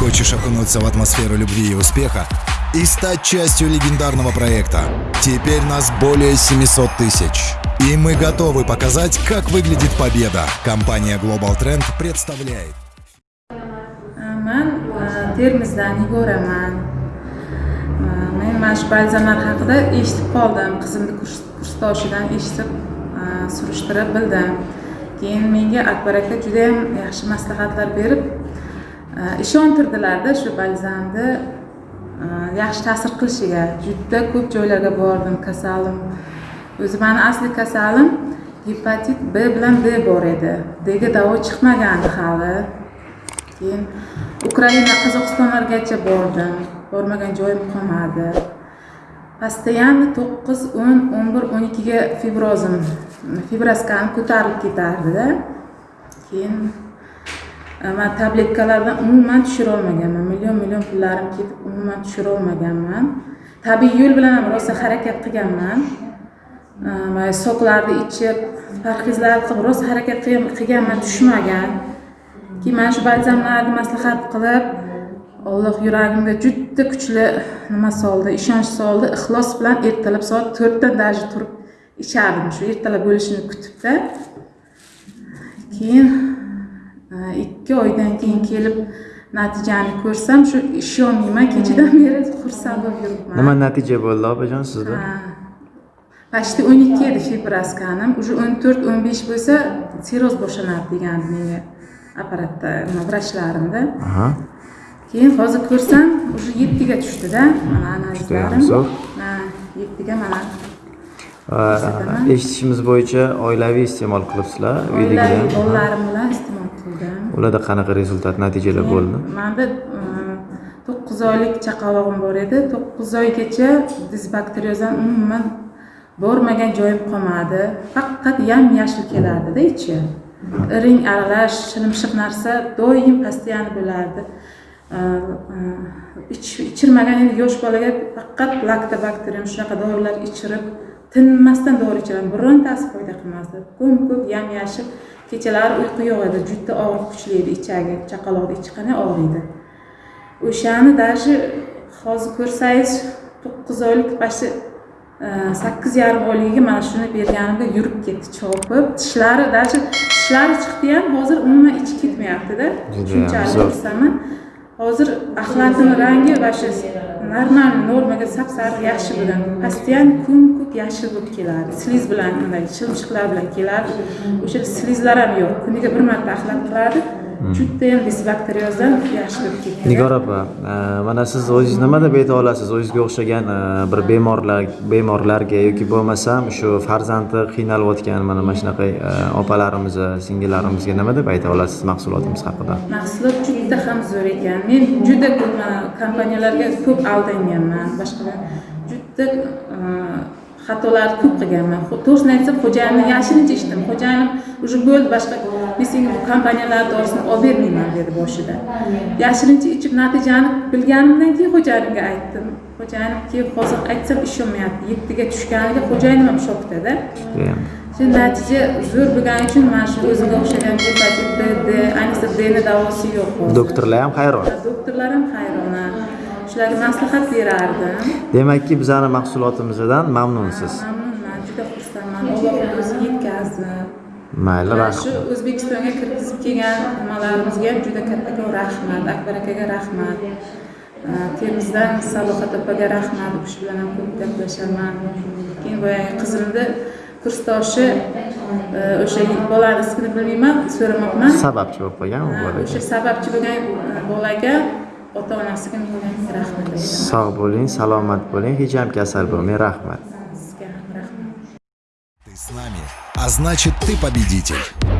Хочешь окунуться в атмосферу любви и успеха и стать частью легендарного проекта? Теперь нас более 700 tысяч. И мы готовы показать, как выглядит победа. Компания Global Trend представляет. e, E, e, surishtirib bildim keyin menga akbar aka judayam yaxshi maslahatlar berib e, Э, ishontirdilarda shu balzamni э, yaxshi ta'sir qilishiga juda ko'p joylarga bordim. Kasalim o'zi mani asli kasalim gepatit b bilan d bor edi. Dga davo chiqmagandi hali. Keyin ukraina qozog'istonlargacha bordim. Bormagan joyim qolmadi. Постоянно to'qqiz o'n o'n bir o'n ikkiga fibrozim fibroskam ko'tarilib ketardida. Keyin man tabletkalardan umuman tushira olmaganman million million pullarim ketib umuman tushira olmaganman tabiiy yo'l bilan ham rosa harakat qilganman. Mana e, soklarni ichib parhezlarni qilib rosa harakat qilganman tushmagan. Keyin mana shu balzamlarni maslahat qilib alloh yuragimga juda kuchli nima soldi ishonch soldi ixlos bilan ertalab soat to'rtdan даже turib ichardim shu ertalab bo'lishini kutibda. Keyin ikki oydan keyin kelib natijani ko'rsam shu ishonmayman kechadan beri xursand bo'lib yuribman. Nima natija bo'ldi opajon sizda? Почти o'n ikki edi fibroskanim уже o'n to'rt o'n besh bo'lsa sirroz boshlanadi degandi menga apparatda nima vrachlarimda. Keyin hozir ko'rsam уже yettiga tushdida mana analizlarim. ha yettiga mana eshitishimiz bo'yicha oilaviy iste'mol qilibsizlar uydagilar bolalarim bilan ularda qanaqa rezultat natijalar bo'ldi? manda to'qqiz oylik chaqalog'im bor edi. To'qqiz oygacha disbakteriozdan umuman bormagan joyim qolmadi. Faqat yam yashil kelardida ichi. Iring aralash shilimshiq narsa doim постоянно bo'lardi. Э, ich- ichirmagan endi yosh bolaga faqat laktobakterium shunaqa dorilar ichirib tinmasdan dori ichiraman birontasi foyda qilmasdi. Ko'm ko'p yam yashil kechalari uyqu yo'q edi. Juda og'riq kuchli edi ichagi. Chaqaloqni ichi qanday og'riydi o'shani даже hozir ko'rsangiz to'qqiz oylik почти sakkiz yarim oyligiga mana shuni berganimda yurib ketdi chopib. Tishlari даже tishlari chiqdi ham hozir umuman ichi ketmayaptida. Shunchalik xursandman hozir axlatini rangi vasha normal normaga sap sariq yaxshi bo'lgan постоянно kun ko'k yashil bo'lib keladi. Sliz bilan bunday chilchiqlar bilan keladi. O'sha slizlar ham yo'q. Kuniga bir marta axlat qiladi. Judayam disbakteriozdan yaxshi bo'lib ketdi nigor opa mana siz o'zingiz nima deb ayta olasiz o'zingizga o'xshagan bir bemorlar bemorlarga yoki bo'lmasam shu farzandi qiynalayotgan mana mana shunaqa e, opalarimiz singillarimizga nima deb ayta olasiz mahsulotimiz haqida mahsulot juda ham zo'r ekan men juda ko'p kompaniyalarga ko'p aldanganman boshqa juda e, xatolar ko'p qilganman to'g'risini aytsam xo'jayinni yashirincha ichdim xo'jayinim уже bo'ldi boshqa men senga bu kompaniyalar dorisini olib bermayman dedi boshida. Yashirincha ichib natijani bilganimdan keyin xo'jayinimga aytdim. Xo'jayinim keyin hozir aytsam ishonmayapti yettiga tushganiga xo'jayinim ham shokdada shu natija zo'r bo'lgani uchun mana shu o'zimga o'xshagan gepatit b d ayniqsa dni davosi yo'q doktorlar ham hayron. Doktorlar ham hayrona shularga maslahat berardim. Demakki bizani mahsulotimizdan mamnunsiz mamnunman juda xursandman alloh o'zi yetkazdi mayli rahmat shu o'zbekistonga kirgizib kelgan nimalarimizga ham juda kattakon rahmat. Akbar akaga rahmat termizdan sadoqat opaga rahmat. U kishi bilan ham ko'p gaplashaman keyin boyagi qizimni kursdoshi e, o'sha bolani ismini bilmayman so'ramabman sababchi bo'lib qolgan u Ha, bolaga. o'sha sababchi bo'lgan e, bolaga ota onasiga men rahmat. Aytaman sog' bo'ling salomat bo'ling hech ham kasal bo'lmang rahmat Ты с нами, а значит ты победитель.